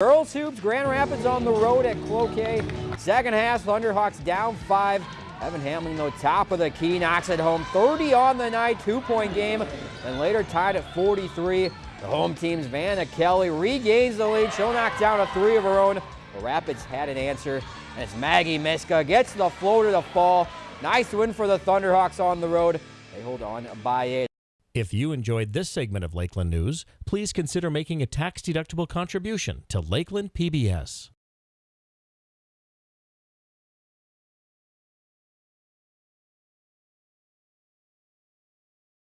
Girls Hoops, Grand Rapids on the road at Cloquet. Second half, Thunderhawks down five. Evan Hamlin, though, top of the key, knocks it home. 30 on the night, two-point game, and later tied at 43. The home team's Vanna Kelly regains the lead. She'll knock down a three of her own. The Rapids had an answer, and it's Maggie Miska gets the floater to the fall. Nice win for the Thunderhawks on the road. They hold on by eight. If you enjoyed this segment of Lakeland News, please consider making a tax-deductible contribution to Lakeland PBS.